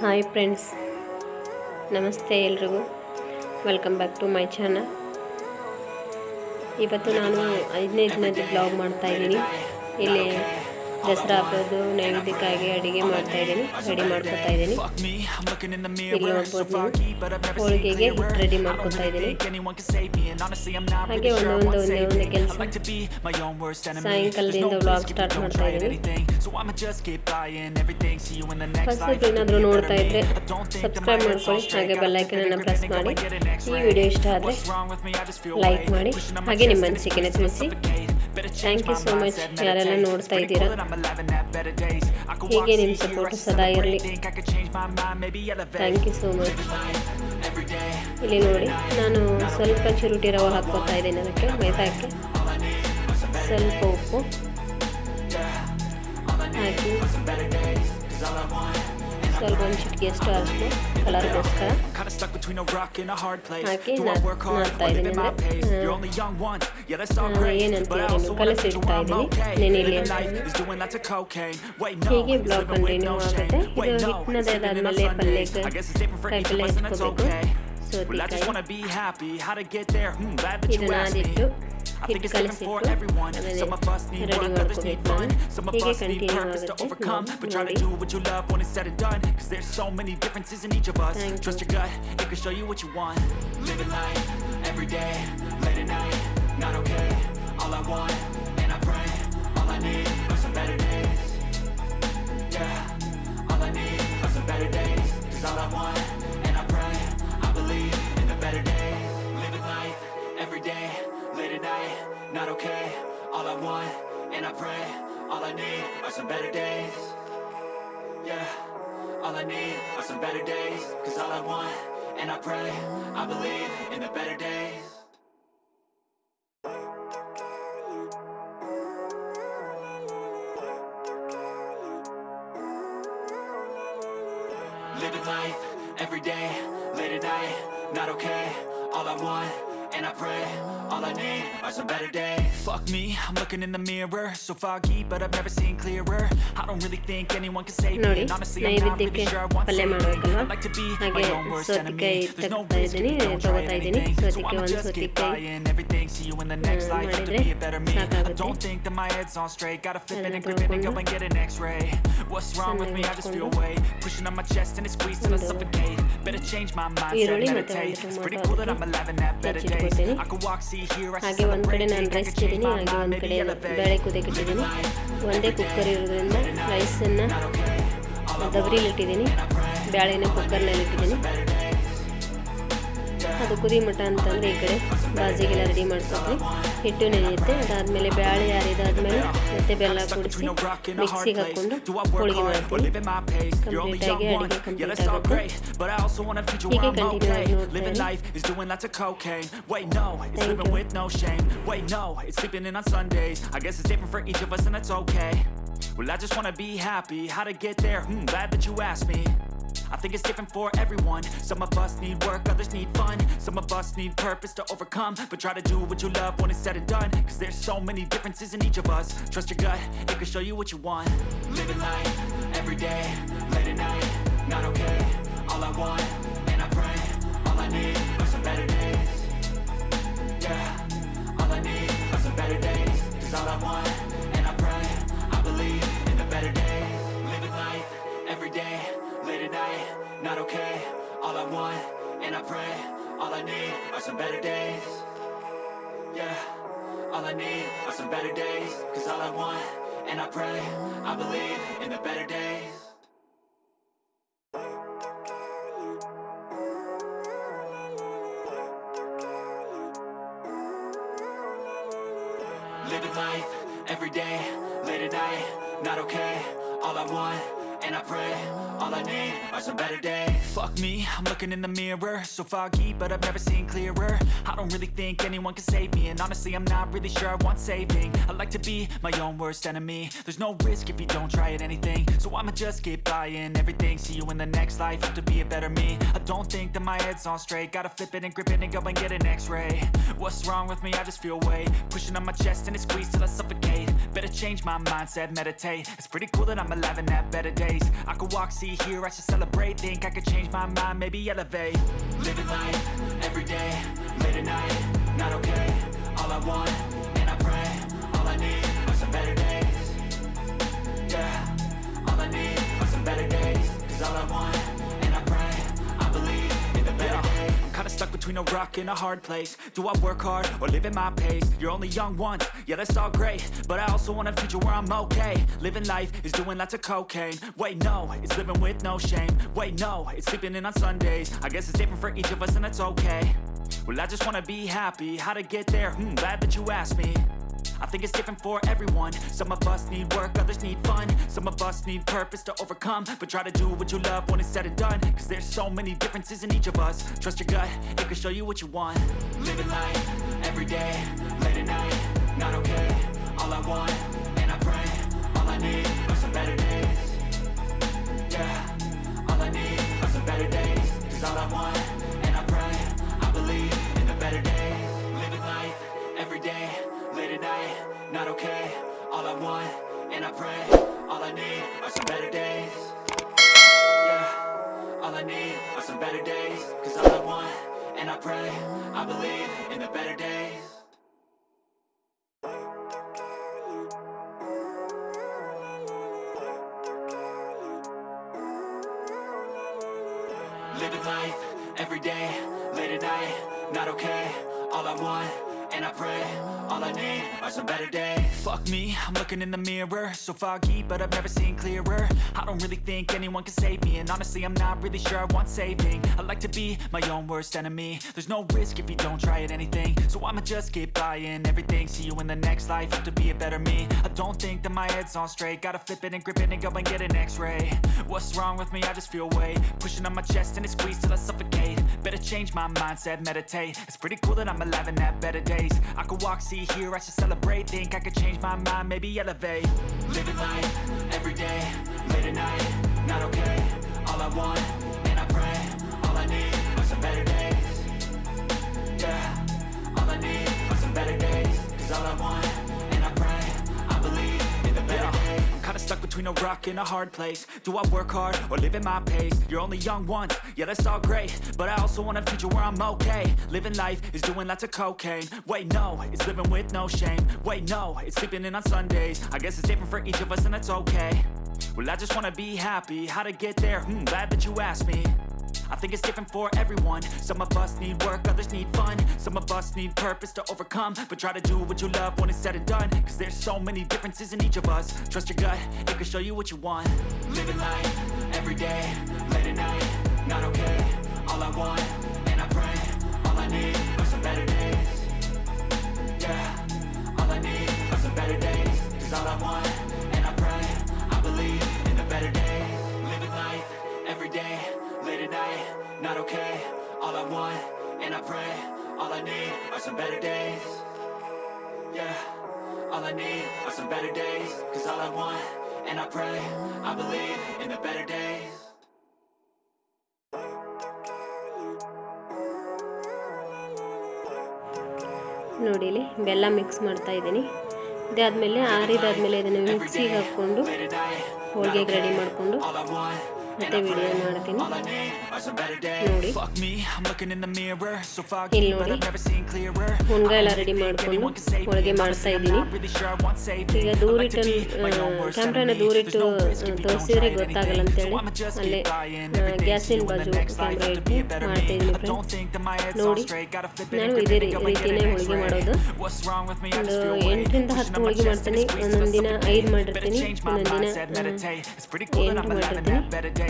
Hi friends, ನಮಸ್ತೆ ಎಲ್ರಿಗೂ. Welcome back to my channel ಇವತ್ತು ನಾನು ಐದನೇ ದಿನದ ಬ್ಲಾಗ್ ಮಾಡ್ತಾಯಿದ್ದೀನಿ ಇಲ್ಲಿ ದಸರಾ ಹಬ್ಬದ್ದು ನೈವೇದ್ಯಕ್ಕಾಗಿ ಅಡುಗೆ ಮಾಡ್ತಾಯಿದ್ದೀನಿ ರೆಡಿ ಮಾಡ್ಕೊತಾ ಇದ್ದೀನಿ. ಹೋಳಿಗೆಗೆ ರೆಡಿ ಮಾಡ್ಕೊತಾ ಇದ್ದೀನಿ. ಹಾಗೆ ಒಂದೊಂದು, ಒಂದೇ ಒಂದು ಕೆಲಸ. ಸಾಯಂಕಾಲದಿಂದ ಬ್ಲಾಗ್ ಸ್ಟಾರ್ಟ್ ಮಾಡ್ತಾ ಇದ್ದೀನಿ. ಫಸ್ಟ್ ಬಿಟ್ಟು ಏನಾದರೂ ನೋಡ್ತಾ ಇದ್ದರೆ ಸಬ್ಸ್ಕ್ರೈಬ್ ಮಾಡ್ಕೊಳ್ಳಿ ಹಾಗೆ ಅನ್ನು ಪ್ರೆಸ್ ಮಾಡಿ. ಈ ವಿಡಿಯೋ ಇಷ್ಟ ಆದರೆ ಲೈಕ್ ಮಾಡಿ. ಹಾಗೆ ನಿಮ್ಮ ಅನಿಸಿಕೆನ ತಿಳಿಸಿ ಥ್ಯಾಂಕ್ ಯು ಸೋ ಮಚ್ ಯಾರೆಲ್ಲ ನೋಡ್ತಾ ಇದ್ದೀರಾ? ಹೀಗೆ ನಿಮ್ಮ ಸಪೋರ್ಟ್ ಸದಾ ಇರಲಿ. ಥ್ಯಾಂಕ್ ಯು ಸೋ ಮಚ್ ಇಲ್ಲಿ ನೋಡಿ ನಾನು ಸ್ವಲ್ಪ ಚಿರುಟಿ ರವೆ ಹಾಕ್ಕೋತಾ ಇದ್ದೀನಿ ಅದಕ್ಕೆ. ಮೈದಾಕ್ಕೆ ಸ್ವಲ್ಪ ಉಪ್ಪು. ಹಾಕಿ ಸ್ವಲ್ಪ ಒಂದು ಚಿಟಿಕೆಯಷ್ಟು ಅರಿಶಿನ ಕಲರ್ಗೋಸ್ಕರ kinda stuck between a rock and a hard place. Hockey Do I ನಾದ್- work hard ನಾದ್ತಾ or live ಇದ್ದೀನಿ at my ಅಂದರೆ, pace? ಆ, You're only young once, yeah that's all ಆ, great. ಏನಂತ But I ಹೇಳಿ also wanna ಕಲಸಿ teach you ಇಡ್ತಾ I'm ಇದ್ದೀನಿ. okay. ನೆನೆಯಲಿ Living ಅಂತ life ಹೇಳಿ. is doing lots of cocaine. Wait, no, ಹೀಗೆ it's blog living with continue no ಆಗುತ್ತೆ shame. ಇದು Wait, no, ಹಿಟ್ಟಿನದ it's sleeping in on ಆದಮೇಲೆ Sundays. ಪಲ್ಯಕ್ಕೆ I guess it's different for each of ಕಾಯಿಪಲ್ಯ us and that's ಹೆಚ್ಕೋಬೇಕು okay. I just wanna be happy. How to get there? Hmm, I think it's different for everyone. Some of us need work, others need fun. Some of us need purpose to overcome. But try to do what you love when it's said and done. Cause there's so many differences in each of us. Trust your gut, it can show you what you want. Living life, every day, late at night, not okay. All I want, and I pray, are are all I want. Day, late at night, not okay. All I want, and I pray, all I need are some better days. Yeah, all I need are some better days. Cause all I want, and I pray, I believe in the better days. Me, I'm looking in the mirror, so foggy, but I've never seen clearer. I don't really think anyone can save me, and honestly, I'm not really sure what's ಪಲ್ಯ saving I like to be my own worst enemy. There's no risk if you don't try anything. So I'ma just keep buying everything. See you in the next life, have to be a better me. I don't think that my head's on straight. Gotta flip it and grip it and go and get an X-ray. What's wrong with me? I just feel weight pushing on my chest and it squeezes till I suffocate. Better change my mindset, meditate. It's pretty cool that I'm alive and have better days. I could walk, see, hear, I should celebrate. I could change my mind, ಒಂದು ಕಡೆ. ಬೇಳೆ ಕುದಿಯಕ್ಕಿಟ್ಟಿದ್ದೀನಿ ಒಂದೇ cooker ಇರೋದ್ರಿಂದ ರೈಸನ್ನು ದಬರಿಲಿಟ್ಟಿದ್ದೀನಿ ಬೇಳೆನ ಕುಕ್ಕರ್ನಲ್ಲಿ ಇಟ್ಟಿದ್ದೀನಿ ಅದು ಕುದಿ ಮಟ ಅಂತಂದರೆ ಈ ಕಡೆ ಬಾಜಿಗೆಲ್ಲ ರೆಡಿ ಮಾಡ್ಕೊತೀನಿ ಹಿಟ್ಟು ನೆನೆಯುತ್ತೆ ಅದಾದಮೇಲೆ ಬೇಳೆ ಯಾರಿದಾದ್ಮೇಲೆ ಮತ್ತೆ ಬೆಲ್ಲ ಕೂಡಿಸಿ ಮಿಕ್ಸಿಗೆ ಹಾಕ್ಕೊಂಡು ಹೋಳಿಗೆ ಮಾಡ್ತೀನಿ ಕಂಪ್ಲೀಟಾಗಿ ಅಡುಗೆ ಕಂಪ್ಲೀಟ್ ಆಗುತ್ತೆ But I also wanna feed you ಹೀಗೆ where I'm continue ಆಗಿ okay. ನೋಡ್ತಾ Living ಇರಿ. life is doing lots of cocaine. Wait, no, it's Thank living you. with no shame. Wait, no, it's sleeping in on Sundays. I guess it's different for each of us, and that's okay. well, I just wanna be happy. How to get there? Hmm, glad that you asked me. I think it's different for everyone. Some of us need work, others need fun. Some of us need purpose to overcome. But try to do what you love when it's said and done. Cause there's so many differences in each of us. Trust your gut, it can show you what you want. Living life, every day, late at night, not okay. All I want, and I pray, all I need are some better days. Yeah, all I need are some better days. Cause all I want, day, late at night, not okay. All I want, and I pray, all I need are some better days. Yeah, all I need are some better days. Cause all I want, and I pray, I believe in the better days. Looking in the mirror, so foggy, but I've never seen clearer. I don't really think anyone can save me, and honestly, I'm not really sure I want saving. I like to be my own worst enemy. There's no risk if you don't try at anything, so I'ma just keep buying everything. See you in the next life, have to be a better me. I don't think that my head's on straight. Gotta flip it and grip it and go and get an X-ray. What's wrong with me? I just feel weight pushing on my chest and it squeezes till I suffocate. Better change my mindset, meditate. It's pretty cool that I'm alive and have better days. I could walk, see, hear, I should celebrate. Think I could change my mind, maybe elevate. Living life every between a a hard place. Do I work hard or live at my pace? You're only young once, yeah, that's all great. But I also want a future where I'm okay. Living life is doing lots of cocaine. Wait, no, it's living with no shame. Wait, no, it's sleeping in on Sundays. I guess it's different for each of us, and that's okay. Well, I just wanna be happy. How to get there? Hmm, glad that you asked me. I think it's different for everyone. Some of us need work, others need fun. Some of us need purpose to overcome. But try to do what you love when it's said and done. Cause there's so many differences in each of us. Trust your gut, it can show you what you want. Living life, every day, late at night, not okay. All I want, and I pray, all I need are some better days. Yeah, all I need are some better days. Cause all I want, I want, and I pray, all I need are some better days. Yeah, all I need are some better days. Cause all I want, and I pray, I believe in the better days and I pray, all I need are some better days. Fuck me, I'm looking in the mirror. So foggy, but I've never seen clearer. I don't really think anyone can save me And honestly, I'm not really sure I want saving. I like to be my own worst enemy. There's no risk if you don't try at anything. So I'ma just keep buying everything. See you in the next life, hope to be a better me. I don't think that my head's on straight. Gotta flip it and grip it and go and get an x-ray. What's wrong with me? I just feel weight. Pushing on my chest and it squeezes till I suffocate. Better change my mindset, meditate. It's pretty cool that I'm alive and have better days I could walk, see, hear, I should celebrate. Think I could change my mind, maybe elevate. Living life, every day, late at night, not okay. All I want, between a rock and a hard place. Do I work hard or live at my pace? You're only young once, yeah that's all great. But I also want a future where I'm okay. Living life is doing lots of cocaine. Wait no, it's living with no shame. Wait no, it's sleeping in on Sundays. I guess it's different for each of us and that's okay. Well I just wanna be happy, how to get there? Hmm, glad that you asked me I think it's different for everyone. Some of us need work, others need fun. Some of us need purpose to overcome. But try to do what you love when it's said and done. Cause there's so many differences in each of us. Trust your gut, it can show you what you want. Living life, every day, late at night, not okay. All I want, and I pray, all I need are some better days. Yeah, all I need are some better days. Cause all I want, not okay All I want, and I pray, all I need are some better days Yeah, all I need are some better days Cause all I want, and I pray, I believe in the better days ನೋಡಿ ಇಲ್ಲಿ ಬೆಲ್ಲ mix ಮಾಡ್ತಾ ಇದ್ದೀನಿ ಇದಾದಮೇಲೆ ಆರಿದಾದ್ಮೇಲೆ ಇದನ್ನು ಮಿಕ್ಸಿಗೆ ಹಾಕ್ಕೊಂಡು ಹೋಳಿಗೆಗೆ ready ಮಾಡಿಕೊಂಡು ಮತ್ತೆ ವಿಡಿಯೋ ಮಾಡ್ತೀನಿ. ನೋಡಿ. ಇಲ್ಲಿ ನೋಡಿ. ಹುಣ್ಗ ಎಲ್ಲ ರೆಡಿ ಮಾಡ್ಕೊಂಡು ಹೋಳಿಗೆ ಮಾಡಿಸ್ತಾ ಇದ್ದೀನಿ. ಈಗ ದೂರಿಟ್ಟು ಕ್ಯಾಮ್ರಾನ ದೂರಿಟ್ಟು ತೋರಿಸಿದ್ರೆ ಗೊತ್ತಾಗಲ್ಲ ಅಂತೇಳಿ. ಅಲ್ಲೇ ಗ್ಯಾಸಿನ ಬಾಜು ಕ್ಯಾಮ್ರಾ ಇಟ್ಟು ಮಾಡ್ತಾ ಇದ್ದೀನಿ ನೋಡಿ, ನಾನು ಇದೇ ರೀತಿಯೇ ಹೋಳಿಗೆ ಮಾಡೋದು. ಒಂದು ಎಂಟರಿಂದ ಹತ್ತು ಹೋಳಿಗೆ ಮಾಡ್ತೀನಿ. ಒಂದೊಂದು ಐದು ಮಾಡಿರ್ತೀನಿ. ಒಂದೊಂದು ಎಂಟು ಮಾಡಿರ್ತೀನಿ.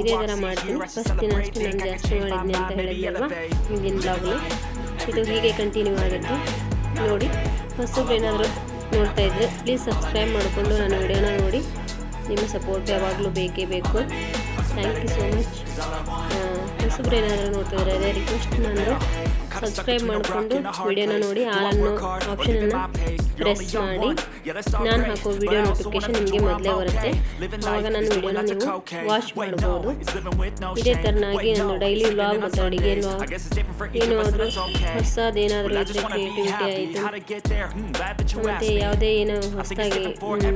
ಇದೇ ಥರ ಮಾಡ್ತೀನಿ. ಫಸ್ಟ್ ದಿನ. ಅಷ್ಟು ನಾನು ಜಾಸ್ತಿ ಮಾಡಿದ್ನಿ ಅಂತ ಹೇಳಿದ್ನಲ್ವಾ. ಹಿಂದಿನ ಬ್ಲಾಗ್ನ ಇದು ಹೀಗೆ ಕಂಟಿನ್ಯೂ ಆಗುತ್ತೆ ನೋಡಿ. ಹೊಸಬ್ರು ಏನಾದರೂ ನೋಡ್ತಾ ಇದ್ರೆ ಪ್ಲೀಸ್ ಸಬ್ಸ್ಕ್ರೈಬ್ ಮಾಡಿಕೊಂಡು ನಾನು ವಿಡಿಯೋನ ನೋಡಿ. ನಿಮ್ಮ ಸಪೋರ್ಟ್ ಯಾವಾಗಲೂ ಬೇಕೇ ಬೇಕು. ಥ್ಯಾಂಕ್ ಯು ಸೋ ಮಚ್ ಹೊಸಬ್ರು ಏನಾದರೂ ನೋಡ್ತಾ ಇದ್ರೆ ಅದೇ ರಿಕ್ವೆಸ್ಟ್ ನಾನು ಸಬ್ಸ್ಕ್ರೈಬ್ ಮಾಡಿಕೊಂಡು ವಿಡಿಯೋನ ನೋಡಿ ಆಳನ್ನು ಆಪ್ಷನನ್ನು ಪ್ರೆಸ್ ಮಾಡಿ. ನಾನು ಹಾಕೋ ವಿಡಿಯೋ ನೋಟಿಫಿಕೇಶನ್ ನಿಮಗೆ ಮೊದಲೇ ಬರುತ್ತೆ. ಆಗ ನನ್ನ ವಿಡಿಯೋನ ನೀವು ವಾಚ್ ಮಾಡಬಹುದು ಇದೇ ತರನಾಗಿ ನಾನು ಡೈಲಿ ವ್ಲಾಗ್ ಮತ್ತು ಅಡುಗೆ ಏನಾದರೂ ಹೊಸದೇನಾದರೂ ಇದ್ದರೆ ಕ್ರಿಯೇಟಿವಿಟಿ ಆಯಿತು. ಮತ್ತು ಯಾವುದೇ ಏನೋ ಹೊಸದಾಗಿ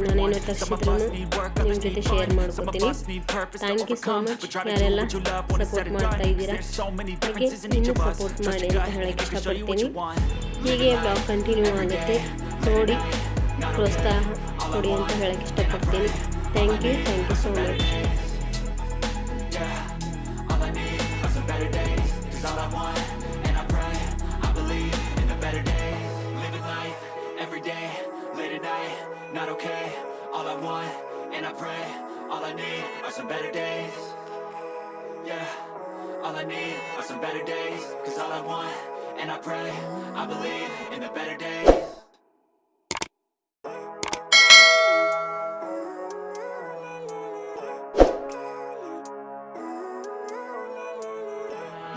ನಾನೇನೋ ತರಿಸಿದ್ರು ನಿಮ್ಮ ಜೊತೆ ಶೇರ್ ಮಾಡ್ಕೊತೀನಿ ಥ್ಯಾಂಕ್ ಯು ಸೋ ಮಚ್ ಯಾರೆಲ್ಲ ಸಪೋರ್ಟ್ ಮಾಡ್ತಾ ಇದ್ದೀರಾ? ಹಾಗೆ ಇನ್ನೂ ಸಪೋರ್ಟ್ ಮಾಡಿ ಹೇಳಕ್ಕೆ ಇಷ್ಟಪಡ್ತೀನಿ ಹೀಗೆ ಬ್ಲಾಗ್ ಕಂಟಿನ್ಯೂ ಆಗುತ್ತೆ ನೋಡಿ ಪ್ರೋತ್ಸಾಹ ಕೊಡಿ ಅಂತ ಹೇಳಕ್ಕೆ ಇಷ್ಟಪಡ್ತೀನಿ thank you thank you so much All I need are some better days Cause all I want, and I pray I believe in a better day Living life, every day Late at night, not okay All I want, and I pray All I need are some better days Yeah all I need are some better days Cause all I want, and I pray I believe in the better days.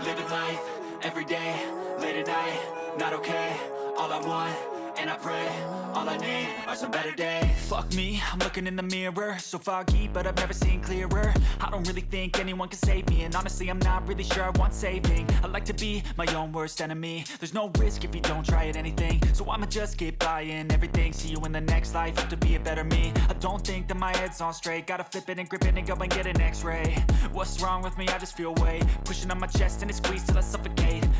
Living life, every day, late at night, not okay All I want, and I pray, all I need are some better days. Fuck me, I'm looking in the mirror So foggy, but I've never seen clearer. I don't really think anyone can save me And honestly, I'm not really sure I want saving. I like to be my own worst enemy. There's no risk if you don't try at anything. So I'ma just keep buying everything See you in the next life, hope to be a better me. I don't think that my head's on straight Gotta flip it and grip it and go and get an x-ray. What's wrong with me? I just feel weight Pushing on my chest and it squeezes till I suffocate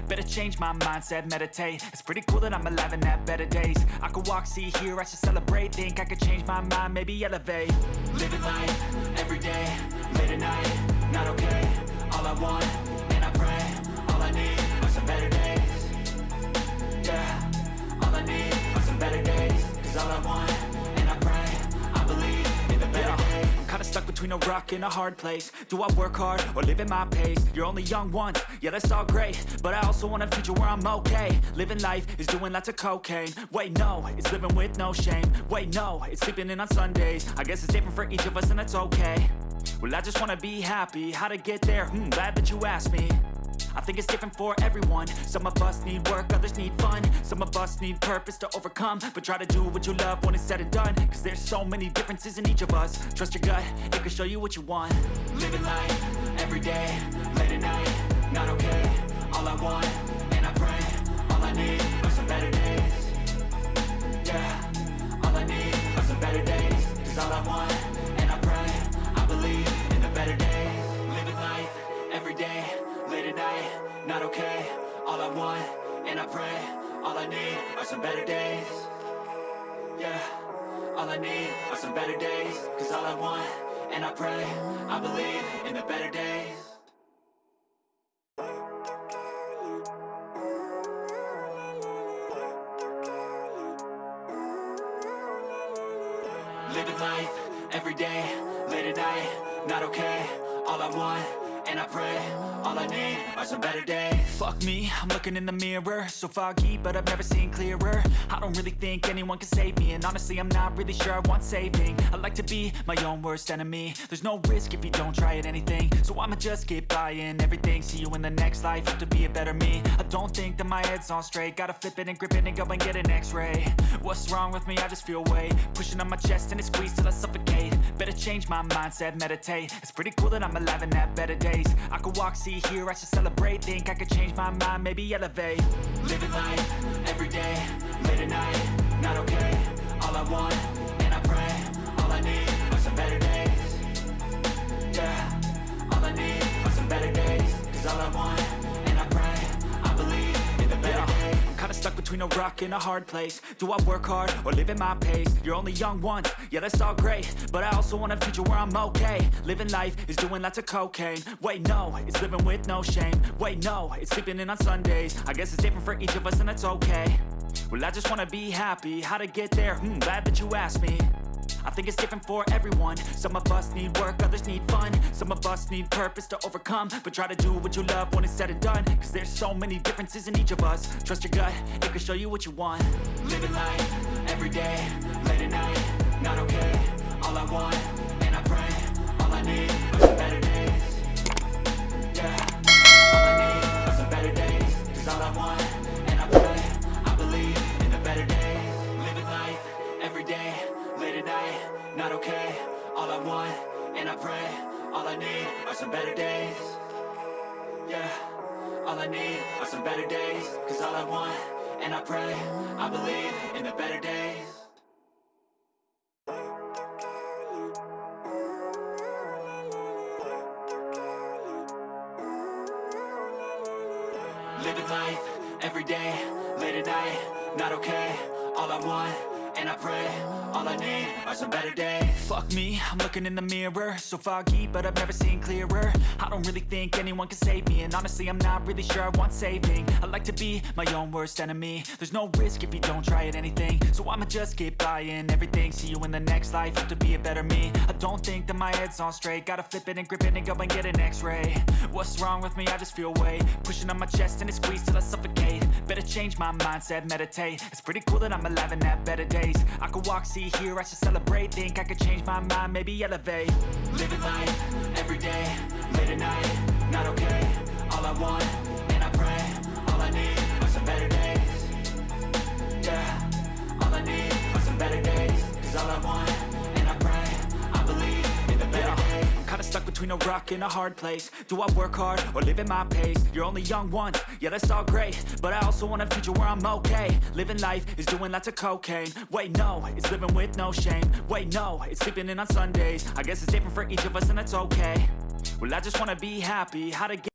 Better change my mindset, meditate. It's pretty cool that I'm alive and have better days. I could walk, see, hear, I should celebrate. Think I could change my mind, maybe elevate. Living life, every day, late at night, not okay. All I want, and I pray All I need are some better days. Yeah, all I need are some better days. Cause all I want, between a rock and a hard place. Do I work hard or live at my pace? You're only young once, yeah that's all great. But I also want a future where I'm okay. Living life is doing lots of cocaine. Wait no, it's living with no shame. Wait no, it's sleeping in on Sundays. I guess it's different for each of us and that's okay. Well I just wanna be happy, how to get there? Hmm, glad that you asked me I think it's different for everyone. Some of us need work, others need fun. Some of us need purpose to overcome. But try to do what you love when it's said and done. Cause there's so many differences in each of us. Trust your gut, it can show you what you want. Living life, every day, late at night, not okay. All I want, and I pray All I need are some better days. Yeah, all I need are some better days. Cause all I want, and I pray I believe in a better day Living life, every day, late at night, not okay. All I want, and I pray All I need are some better days. Yeah, all I need are some better days. Cause all I want, and I pray I believe in the better days I'm looking in the mirror. So foggy, but I've never seen clearer. I don't really think anyone can save me And honestly, I'm not really sure I want saving. I like to be my own worst enemy. There's no risk if you don't try at anything. So I'ma just keep buying everything. See you in the next life, hope to be a better me. I don't think that my head's on straight. Gotta flip it and grip it and go and get an x-ray. What's wrong with me? I just feel weight. Pushing on my chest and it squeezes till I suffocate. Better change my mindset, meditate. It's pretty cool that I'm alive and have better days. I could walk, see, hear, I should celebrate. Think I could change my mind, maybe elevate Living life, every day, late at night, not okay. All I want, and I pray All I need are some better days. Yeah, all I need are some better days. Cause all I want, between a rock and a hard place. Do I work hard or live at my pace? You're only young once, yeah that's all great. But I also want a future where I'm okay. Living life is doing lots of cocaine. Wait no, it's living with no shame. Wait no, it's sleeping in on Sundays. I guess it's different for each of us and that's okay. Well I just wanna be happy, how to get there? Hmm, glad that you asked me I think it's different for everyone. Some of us need work, others need fun. Some of us need purpose to overcome. But try to do what you love when it's said and done. Cause there's so many differences in each of us. Trust your gut, it can show you what you want. Living life, every day, late at night, not okay. All I want, and I pray All I need not okay. All I want, and I pray All I need are some better days. Yeah, all I need are some better days. Cause all I want, and I pray I believe in the better days. I'm looking in the mirror. So foggy, but I've never seen clearer. I don't really think anyone can save me And honestly, I'm not really sure I want saving. I like to be my own worst enemy. There's no risk if you don't try at anything. So I'ma just keep buying everything. See you in the next life, hope to be a better me. I don't think that my head's on straight. Gotta flip it and grip it and go and get an x-ray. What's wrong with me? I just feel weight. Pushing on my chest and it squeezes till I suffocate. Better change my mindset, meditate. It's pretty cool that I'm alive and have better days. I could walk, see, hear, I should celebrate. Think I could change my mind, maybe elevate. Living life, every day, late at night, not okay rock and a hard place. Do I work hard or live at my pace? You're only young once, yeah that's all great. But I also want a future where I'm okay. Living life is doing lots of cocaine. Wait no, it's living with no shame. Wait no, it's sleeping in on Sundays. I guess it's different for each of us and that's okay. Well I just wanna be happy, how to get